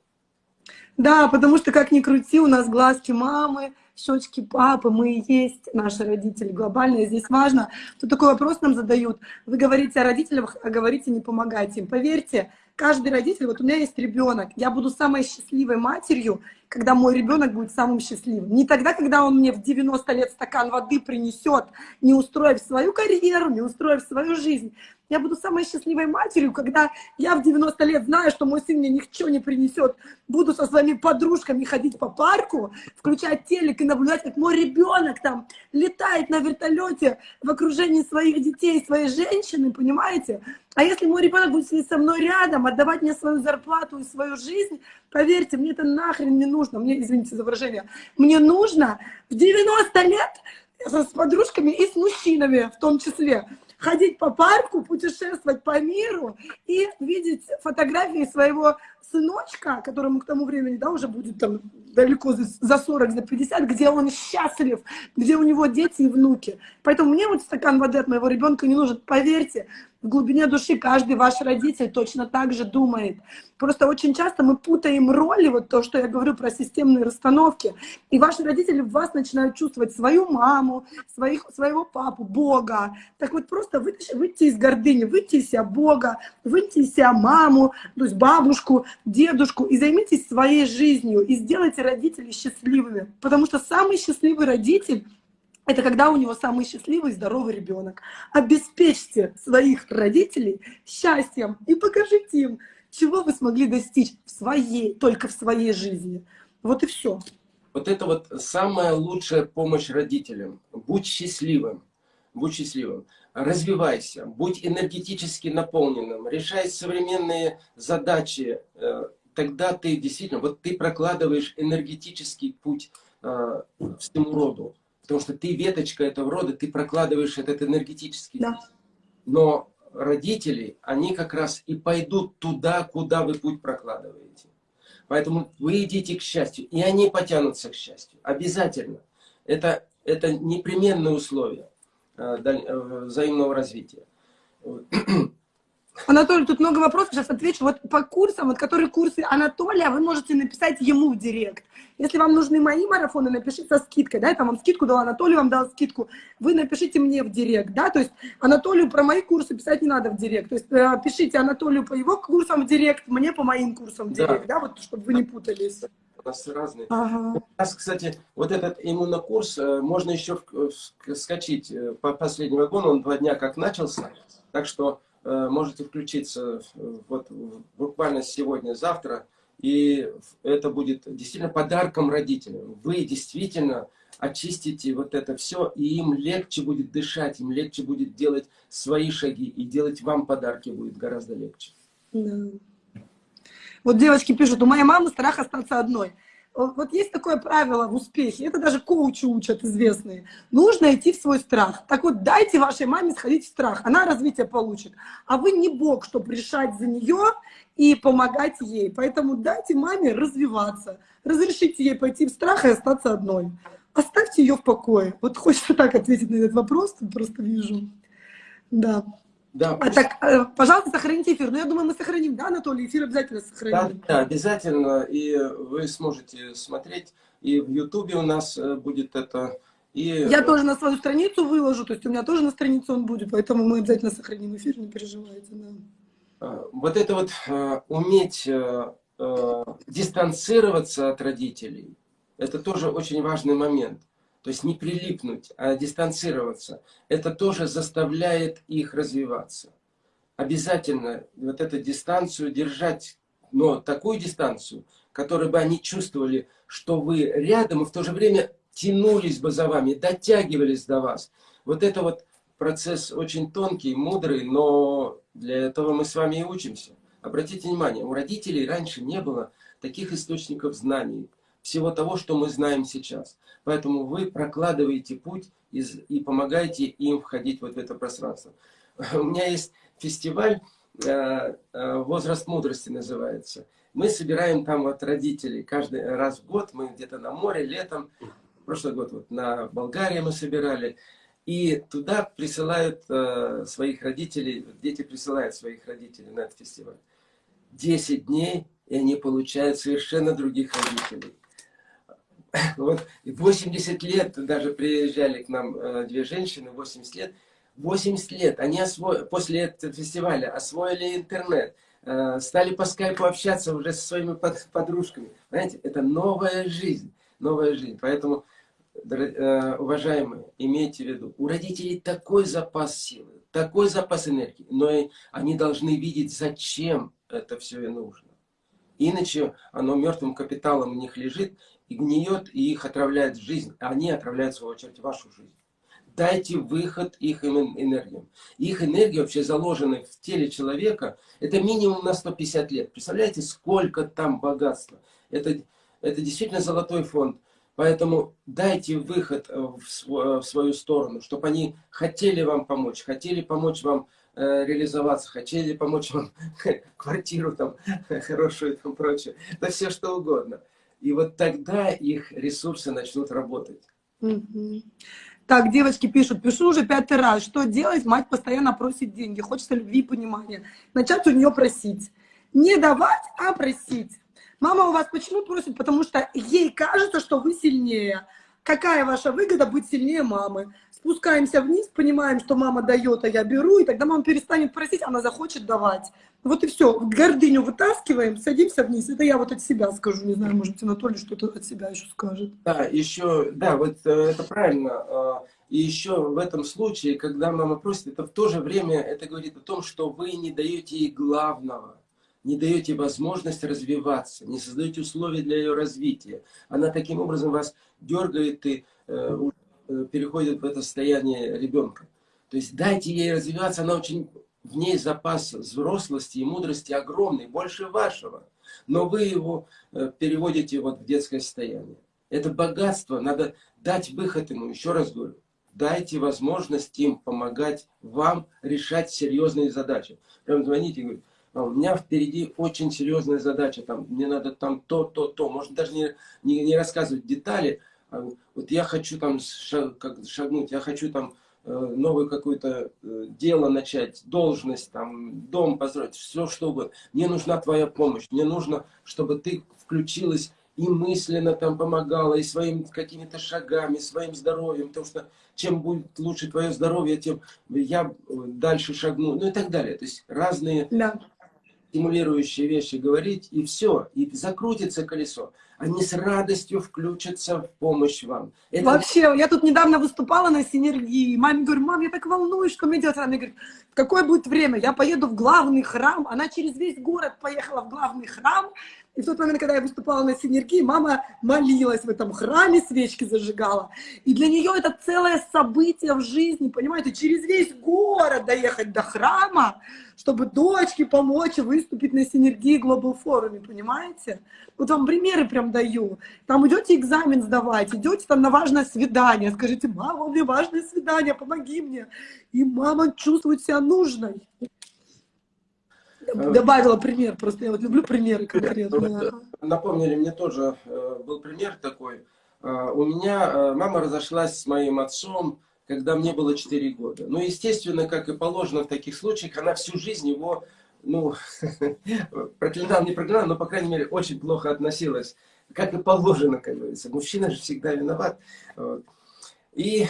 Да, потому что как ни крути, у нас глазки мамы, щечки папы, мы и есть наши родители глобальные. Здесь важно, тут такой вопрос нам задают. Вы говорите о родителях, а говорите не помогайте им. Поверьте, каждый родитель, вот у меня есть ребенок, я буду самой счастливой матерью, когда мой ребенок будет самым счастливым. Не тогда, когда он мне в 90 лет стакан воды принесет, не устроив свою карьеру, не устроив свою жизнь. Я буду самой счастливой матерью, когда я в 90 лет знаю, что мой сын мне ничего не принесет. Буду со своими подружками ходить по парку, включать телек и наблюдать, как мой ребенок там летает на вертолете в окружении своих детей, своей женщины, понимаете? А если мой ребенок будет сидеть со мной рядом, отдавать мне свою зарплату и свою жизнь, поверьте, мне это нахрен не нужно. Мне, извините за выражение, мне нужно в 90 лет с подружками и с мужчинами в том числе ходить по парку, путешествовать по миру и видеть фотографии своего сыночка, которому к тому времени, да, уже будет там далеко за 40, за 50, где он счастлив, где у него дети и внуки. Поэтому мне вот стакан воды от моего ребенка не нужен. Поверьте, в глубине души каждый ваш родитель точно так же думает. Просто очень часто мы путаем роли, вот то, что я говорю про системные расстановки, и ваши родители в вас начинают чувствовать свою маму, своих, своего папу, Бога. Так вот просто выйти, выйти из гордыни, выйти из себя Бога, выйти из себя маму, то есть бабушку, дедушку, и займитесь своей жизнью, и сделайте родителей счастливыми. Потому что самый счастливый родитель это когда у него самый счастливый и здоровый ребенок. Обеспечьте своих родителей счастьем и покажите им, чего вы смогли достичь в своей, только в своей жизни. Вот и все. Вот это вот самая лучшая помощь родителям. Будь счастливым. Будь счастливым. Развивайся. Будь энергетически наполненным. Решай современные задачи. Э, тогда ты действительно, вот ты прокладываешь энергетический путь э, всему роду. Потому что ты веточка этого рода, ты прокладываешь этот энергетический да. Но родители, они как раз и пойдут туда, куда вы путь прокладываете. Поэтому вы идите к счастью, и они потянутся к счастью. Обязательно. Это, это непременное условие взаимного развития. [COUGHS] Анатолий, тут много вопросов, сейчас отвечу. Вот по курсам, вот которые курсы Анатолия, вы можете написать ему в директ. Если вам нужны мои марафоны, напишите со скидкой, да, я там вам скидку дала, Анатолий вам дал скидку, вы напишите мне в директ, да, то есть Анатолию про мои курсы писать не надо в директ, то есть э, пишите Анатолию по его курсам в директ, мне по моим курсам в директ, да, да вот, чтобы вы не путались. У нас разные. Ага. У нас, кстати, вот этот иммунокурс, э, можно еще скачать э, по последнему году, он два дня как начался, так что Э, можете включиться вот буквально сегодня-завтра И это будет действительно подарком родителям. Вы действительно очистите вот это все, и им легче будет дышать, им легче будет делать свои шаги, и делать вам подарки будет гораздо легче. Да. Вот девочки пишут, у моей мамы страх остаться одной. Вот есть такое правило в успехе, это даже коучи учат известные. Нужно идти в свой страх. Так вот, дайте вашей маме сходить в страх, она развитие получит. А вы не бог, чтобы решать за нее и помогать ей. Поэтому дайте маме развиваться. Разрешите ей пойти в страх и остаться одной оставьте ее в покое. Вот хочется так ответить на этот вопрос, просто вижу. Да. Да, а так, э, пожалуйста, сохраните эфир. Ну, я думаю, мы сохраним, да, Анатолий? Эфир обязательно сохраним. Да, да, обязательно. И вы сможете смотреть. И в Ютубе у нас э, будет это. И... Я тоже на свою страницу выложу, то есть у меня тоже на странице он будет, поэтому мы обязательно сохраним эфир, не переживайте. Да. А, вот это вот э, уметь дистанцироваться от родителей, это тоже очень важный момент. То есть не прилипнуть, а дистанцироваться. Это тоже заставляет их развиваться. Обязательно вот эту дистанцию держать, но такую дистанцию, которой бы они чувствовали, что вы рядом, и в то же время тянулись бы за вами, дотягивались до вас. Вот это вот процесс очень тонкий, мудрый, но для этого мы с вами и учимся. Обратите внимание, у родителей раньше не было таких источников знаний, всего того, что мы знаем сейчас. Поэтому вы прокладываете путь и помогаете им входить вот в это пространство. [LAUGHS] У меня есть фестиваль э, э, «Возраст мудрости» называется. Мы собираем там вот родителей каждый раз в год. Мы где-то на море, летом. Прошлый год вот на Болгарии мы собирали. И туда присылают э, своих родителей, дети присылают своих родителей на этот фестиваль. Десять дней, и они получают совершенно других родителей. [LAUGHS] Вот 80 лет даже приезжали к нам э, две женщины, 80 лет. 80 лет они осво... после этого фестиваля освоили интернет, э, стали по скайпу общаться уже со своими подружками. Знаете, это новая жизнь, новая жизнь. Поэтому, э, уважаемые, имейте в виду, у родителей такой запас силы, такой запас энергии, но и они должны видеть, зачем это все и нужно. Иначе оно мертвым капиталом у них лежит, и гниет, и их отравляет жизнь, а они отравляют, в свою очередь, вашу жизнь. Дайте выход их энергиям. Их энергия вообще заложена в теле человека, это минимум на 150 лет. Представляете, сколько там богатства. Это, это действительно золотой фонд. Поэтому дайте выход э, в свою сторону, чтобы они хотели вам помочь, хотели помочь вам э, реализоваться, хотели помочь вам [LAUGHS] квартиру там [LAUGHS] хорошую и там прочее. Да все что угодно. И вот тогда их ресурсы начнут работать. Угу. Так, девочки пишут, пишу уже пятый раз. Что делать? Мать постоянно просит деньги, хочется любви и понимания. Начать у нее просить. Не давать, а просить. Мама у вас почему просит? Потому что ей кажется, что вы сильнее. Какая ваша выгода быть сильнее мамы? Спускаемся вниз, понимаем, что мама дает, а я беру, и тогда мама перестанет просить, она захочет давать. Вот и все. Гордыню вытаскиваем, садимся вниз. Это я вот от себя скажу. Не знаю, может, Анатолий что-то от себя еще скажет. Да, еще, да, вот э, это правильно. А, и еще в этом случае, когда мама просит, это в то же время, это говорит о том, что вы не даете ей главного. Не даете возможность развиваться, не создаете условия для ее развития. Она таким образом вас дергает и э, э переходит в это состояние ребенка. То есть дайте ей развиваться, она очень в ней запас взрослости и мудрости огромный, больше вашего. Но вы его э, переводите вот в детское состояние. Это богатство, надо дать выход ему, еще раз говорю. Дайте возможность им помогать вам решать серьезные задачи. Прям звоните и говорите, у меня впереди очень серьезная задача, там, мне надо там то, то, то. Можно даже не, не, не рассказывать детали. А вот я хочу там шаг, как, шагнуть, я хочу там Э, новое какое-то э, дело начать, должность, там, дом построить, все что угодно. Мне нужна твоя помощь, мне нужно, чтобы ты включилась и мысленно там помогала, и своими какими-то шагами, своим здоровьем, потому что чем будет лучше твое здоровье, тем я э, дальше шагну, ну и так далее. То есть разные да. Стимулирующие вещи говорить, и все, и закрутится колесо они с радостью включатся в помощь вам. Это... Вообще, я тут недавно выступала на синергии. Маме говорю, мам, я так волнуюсь, что мне делать? Она говорит, какое будет время? Я поеду в главный храм. Она через весь город поехала в главный храм, И в тот момент, когда я выступала на синергии, мама молилась в этом храме, свечки зажигала. И для нее это целое событие в жизни, понимаете, через весь город доехать до храма, чтобы дочке помочь выступить на синергии Global форуме, понимаете? Вот вам примеры прям даю. Там идете экзамен сдавать, идете там на важное свидание, скажите, мама, у меня важное свидание, помоги мне. И мама чувствует себя нужной. Э, добавила пример, просто я вот люблю примеры [LAUGHS] конкретные. Напомнили, мне тоже э, был пример такой. Э, у меня мама разошлась с моим отцом, когда мне было 4 года. Ну, естественно, как и положено в таких случаях, она всю жизнь его, ну, [LAUGHS] проклинал, не проклинал, но, по крайней мере, очень плохо относилась. Как и положено, как говорится. Мужчина же всегда виноват. И,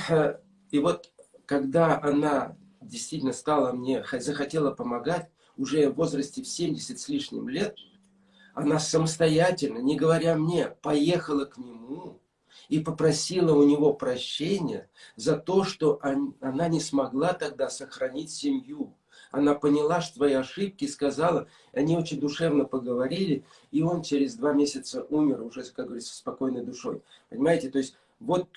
и вот, когда она действительно стала мне, захотела помогать, уже в возрасте в 70 с лишним лет, она самостоятельно, не говоря мне, поехала к нему и попросила у него прощения за то, что она не смогла тогда сохранить семью. Она поняла, что свои ошибки, сказала, они очень душевно поговорили, и он через два месяца умер уже, как говорится, спокойной душой. Понимаете, то есть вот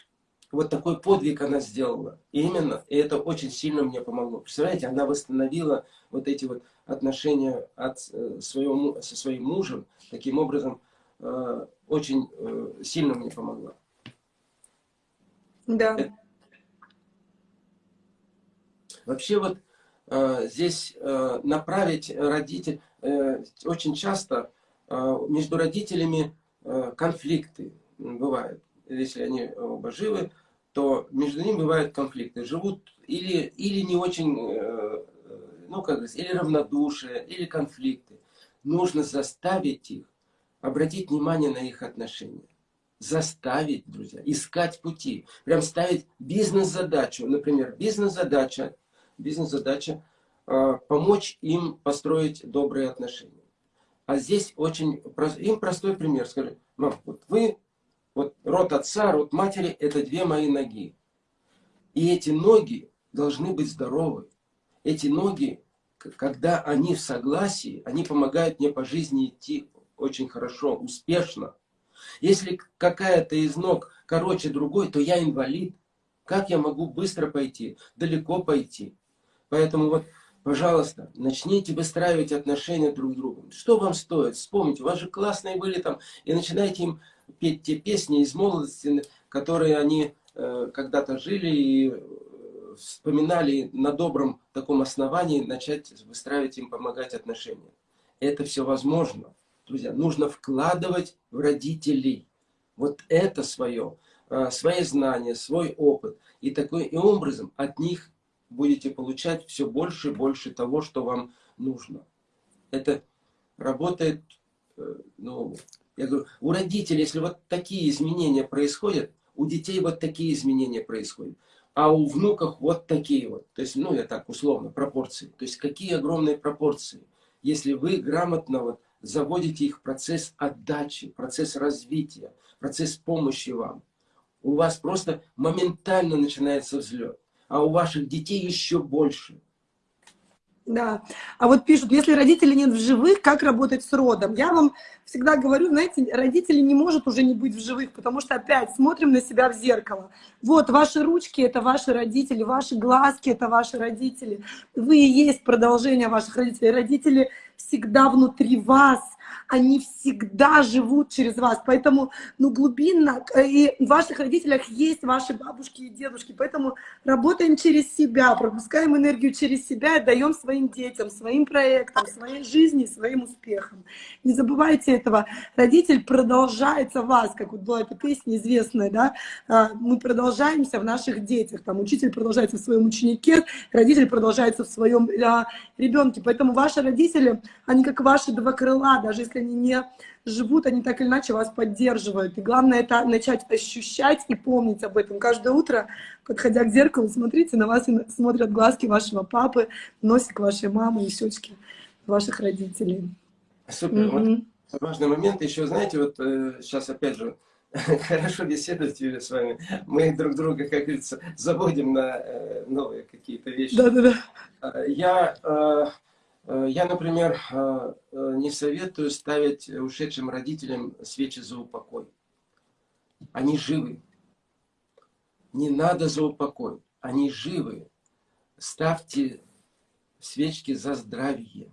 вот такой подвиг она сделала. И именно, и это очень сильно мне помогло. Представляете, она восстановила вот эти вот отношения от э, своего, со своим мужем. Таким образом, э, очень э, сильно мне помогла. Да. Вообще вот здесь направить родителей, очень часто между родителями конфликты бывают если они оба живы, то между ними бывают конфликты. Живут или, или не очень, э, ну как говорится, или равнодушие, или конфликты. Нужно заставить их обратить внимание на их отношения. Заставить, друзья, искать пути. Прям ставить бизнес-задачу. Например, бизнес-задача, бизнес-задача э, помочь им построить добрые отношения. А здесь очень, им простой пример. Скажи, мам, вот вы вот рот отца, рот матери – это две мои ноги. И эти ноги должны быть здоровы. Эти ноги, когда они в согласии, они помогают мне по жизни идти очень хорошо, успешно. Если какая-то из ног короче другой, то я инвалид. Как я могу быстро пойти, далеко пойти? Поэтому вот, пожалуйста, начните выстраивать отношения друг с другом. Что вам стоит? Вспомните, у вас же классные были там, и начинайте им петь те песни из молодости, которые они э, когда-то жили и э, вспоминали на добром таком основании, начать выстраивать им, помогать отношения. Это все возможно. Друзья, нужно вкладывать в родителей вот это свое, э, свои знания, свой опыт. И такой и образом от них будете получать все больше и больше того, что вам нужно. Это работает ну, я говорю, у родителей, если вот такие изменения происходят, у детей вот такие изменения происходят. А у внуков вот такие вот. То есть, ну, я так условно, пропорции. То есть, какие огромные пропорции. Если вы грамотно вот заводите их в процесс отдачи, процесс развития, процесс помощи вам, у вас просто моментально начинается взлет. А у ваших детей еще больше. Да. А вот пишут, если родителей нет в живых, как работать с родом? Я вам всегда говорю, знаете, родители не может уже не быть в живых, потому что опять смотрим на себя в зеркало. Вот, ваши ручки — это ваши родители, ваши глазки — это ваши родители. Вы и есть продолжение ваших родителей. Родители всегда внутри вас — они всегда живут через вас. Поэтому, ну, глубинно, э, и в ваших родителях есть ваши бабушки и дедушки. Поэтому работаем через себя, пропускаем энергию через себя и даем своим детям, своим проектам, своей жизни, своим успехам. Не забывайте этого. Родитель продолжается в вас, как вот была эта песня известная, да, а, мы продолжаемся в наших детях. Там учитель продолжается в своем ученике, родитель продолжается в своем а, ребенке. Поэтому ваши родители, они как ваши два крыла, даже если они не живут, они так или иначе вас поддерживают. И главное это начать ощущать и помнить об этом. Каждое утро, подходя к зеркалу, смотрите, на вас смотрят глазки вашего папы, носик вашей мамы и щечки ваших родителей. Супер. Mm -hmm. Вот важный момент. Еще, знаете, вот э, сейчас опять же [LAUGHS] хорошо беседовать, Юля, с вами. Мы друг друга, как говорится, заводим на э, новые какие-то вещи. Да-да-да. Я э, Э, я, например, э, э, не советую ставить ушедшим родителям свечи за упокой. Они живы. Не надо за упокой. Они живы. Ставьте свечки за здравие.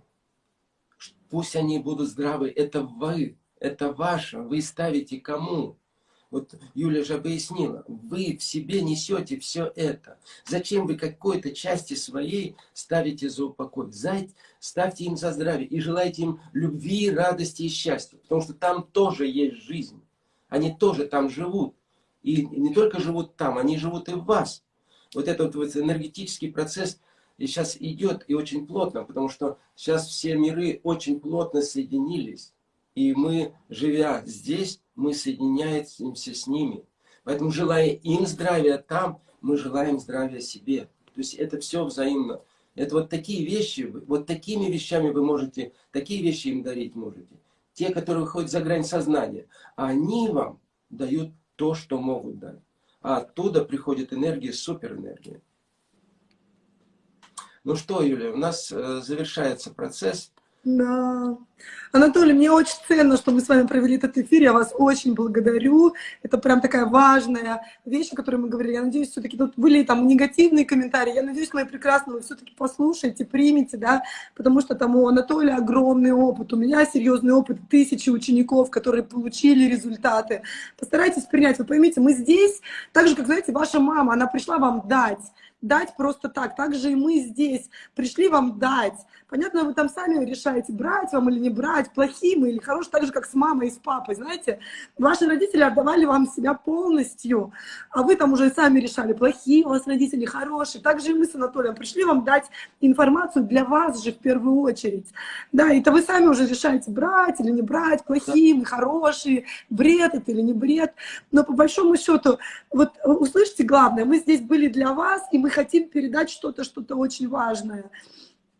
Пусть они будут здравы. Это вы. Это ваше. Вы ставите кому? Вот Юля же объяснила, вы в себе несете все это. Зачем вы какой-то части своей ставите за упокой? Ставьте им за здравие и желайте им любви, радости и счастья. Потому что там тоже есть жизнь. Они тоже там живут. И не только живут там, они живут и в вас. Вот этот вот энергетический процесс сейчас идет и очень плотно, потому что сейчас все миры очень плотно соединились. И мы, живя здесь, мы соединяемся с ними. Поэтому, желая им здравия там, мы желаем здравия себе. То есть это все взаимно. Это вот такие вещи, вот такими вещами вы можете, такие вещи им дарить можете. Те, которые выходят за грань сознания. Они вам дают то, что могут дать. А оттуда приходит энергия, суперэнергия. Ну что, Юля, у нас э, завершается процесс. Да. Анатолий, мне очень ценно, что мы с вами провели этот эфир. Я вас очень благодарю. Это прям такая важная вещь, о которой мы говорили. Я надеюсь, все-таки тут были там негативные комментарии. Я надеюсь, мои прекрасные вы все-таки послушаете, примете, да, потому что там у Анатолия огромный опыт, у меня серьезный опыт, тысячи учеников, которые получили результаты. Постарайтесь принять. Вы поймите, мы здесь, так же, как, знаете, ваша мама, она пришла вам дать дать просто так. Так же и мы здесь пришли вам дать. Понятно, вы там сами решаете, брать вам или не брать, плохие мы или хорошие, так же, как с мамой и с папой, знаете. Ваши родители отдавали вам себя полностью, а вы там уже сами решали, плохие у вас родители, хорошие. Так же и мы с Анатолием пришли вам дать информацию для вас же в первую очередь. Да, это вы сами уже решаете, брать или не брать, плохие мы, хорошие, бред это или не бред. Но по большому счету, вот услышите главное, мы здесь были для вас, и мы хотим передать что-то, что-то очень важное.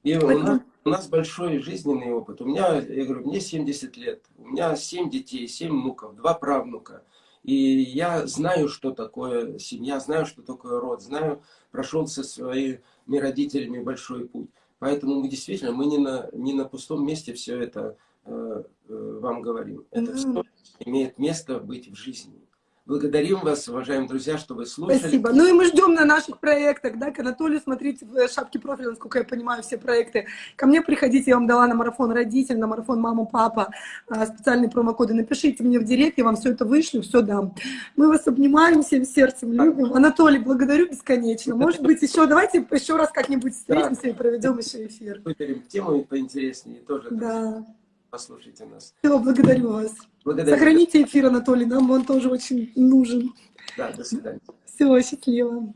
И у нас, у нас большой жизненный опыт. У меня, я говорю, мне 70 лет, у меня 7 детей, 7 внуков, 2 правнука. И я знаю, что такое семья, знаю, что такое род, знаю, прошел со своими родителями большой путь. Поэтому мы действительно, мы не на, не на пустом месте все это э, э, вам говорим. Это все имеет место быть в жизни. Благодарим вас, уважаемые друзья, что вы слушали. Спасибо. Ну и мы ждем на наших проектах, да, к Анатолию смотрите в шапке профиля, насколько я понимаю, все проекты. Ко мне приходите, я вам дала на марафон родитель, на марафон мама, папа, а, специальные промокоды. Напишите мне в директ, я вам все это вышлю, все дам. Мы вас обнимаем всем сердцем, любим. Анатолий, благодарю бесконечно. Может быть, еще, давайте еще раз как-нибудь встретимся и проведем еще эфир. Выберем тему поинтереснее тоже. Да послушайте нас. Все, благодарю вас. Благодарю. Сохраните эфир, Анатолий, нам он тоже очень нужен. Да, до свидания. Все, счастливо.